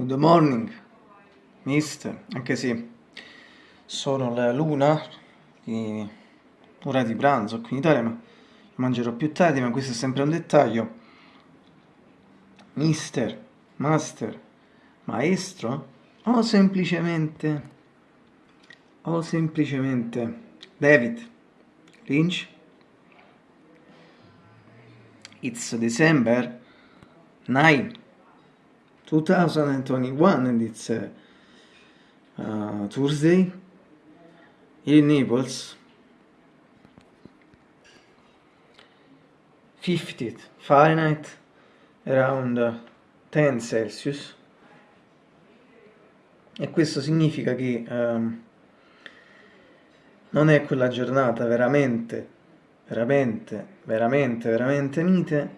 Good morning, mister, anche se sono la luna, ora di pranzo qui in Italia, ma mangerò più tardi, ma questo è sempre un dettaglio. Mister, master, maestro, o semplicemente, o semplicemente David Lynch. It's December 9 2021 and it's uh, uh, Tuesday. In Naples. 50 Fahrenheit around 10 Celsius. E questo significa che um, non è quella giornata veramente veramente veramente veramente mite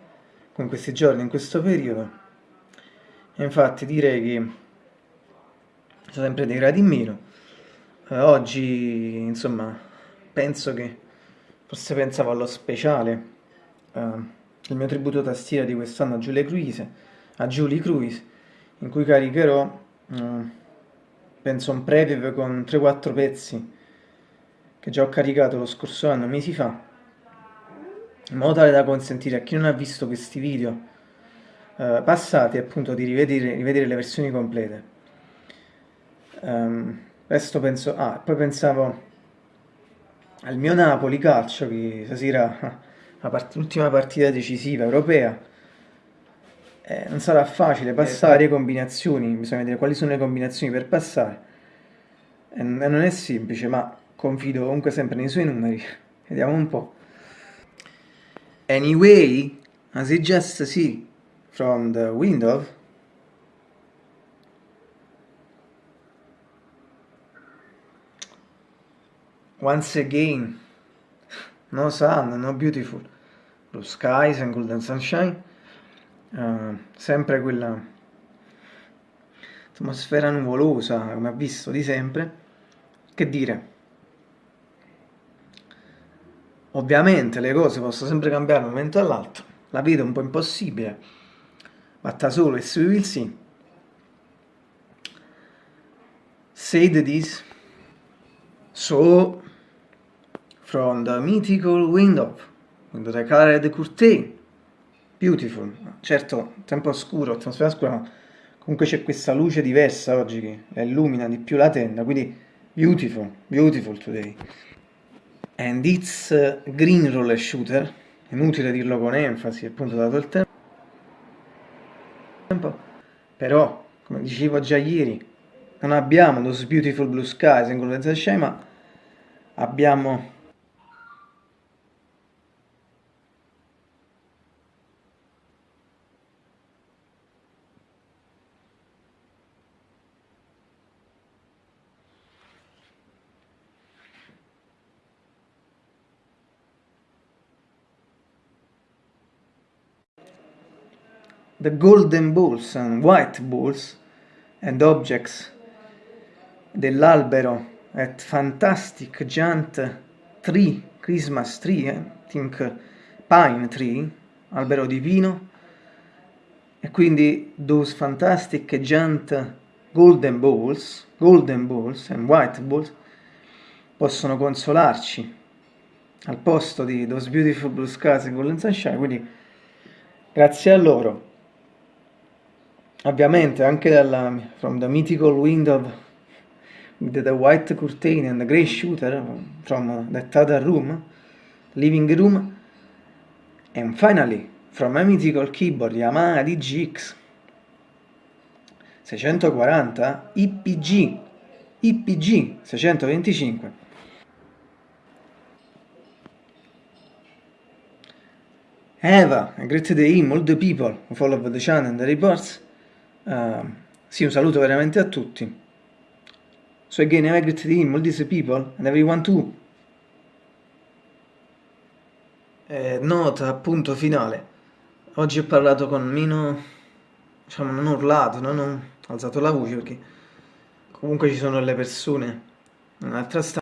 con questi giorni in questo periodo infatti direi che sono sempre dei gradi in meno. Eh, oggi insomma penso che forse pensavo allo speciale eh, il mio tributo tastiera di quest'anno a Julie Cruise a Julie Cruise in cui caricherò eh, penso un preview con 3-4 pezzi che già ho caricato lo scorso anno mesi fa in modo tale da consentire a chi non ha visto questi video eh, passati appunto di rivedere, rivedere, le versioni complete. Um, resto penso, ah, poi pensavo al mio Napoli calcio che stasera l'ultima partita decisiva europea. Eh, non sarà facile passare eh, combinazioni, bisogna vedere quali sono le combinazioni per passare. E non è semplice ma confido comunque sempre nei suoi numeri. Vediamo un po' anyway as it just see from the window once again. No sun, no beautiful. Blue skies and golden sunshine. Uh, sempre quella atmosfera nuvolosa come ha visto di sempre. Che dire? Ovviamente le cose possono sempre cambiare da un momento all'altro. La vedo un po' impossibile Matta solo e will see. Said this. So, from the mythical window, with the colored curtain, beautiful. Certo, tempo scuro, atmosfera scura, ma comunque c'è questa luce diversa oggi che illumina di più la tenda, quindi beautiful, beautiful today. And it's green roller shooter, inutile dirlo con enfasi, appunto dato il tempo però, come dicevo già ieri, non abbiamo those beautiful blue skies in Golden Sky, ma abbiamo the golden balls and white balls and objects dell'albero at fantastic giant tree, Christmas tree, eh? think pine tree, albero di pino, e quindi those fantastic giant golden balls, golden balls and white balls possono consolarci al posto di those beautiful blue skies and golden sunshine, quindi grazie a loro ovviamente anche dalla from the mythical window with the white curtain and the grey shooter from that other room living room and finally from a mythical keyboard Yamaha DGX 640 IPG IPG 625 Eva, a great day all the people who follow the channel and the reports Uh, sì, un saluto veramente a tutti. So again, have a great all these people, and everyone too. Eh, nota, appunto, finale. Oggi ho parlato con meno... diciamo, non ho urlato, non ho alzato la voce, perché comunque ci sono le persone in un'altra stanza.